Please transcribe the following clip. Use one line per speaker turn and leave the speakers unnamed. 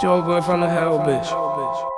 Joe boy from the hell, bitch.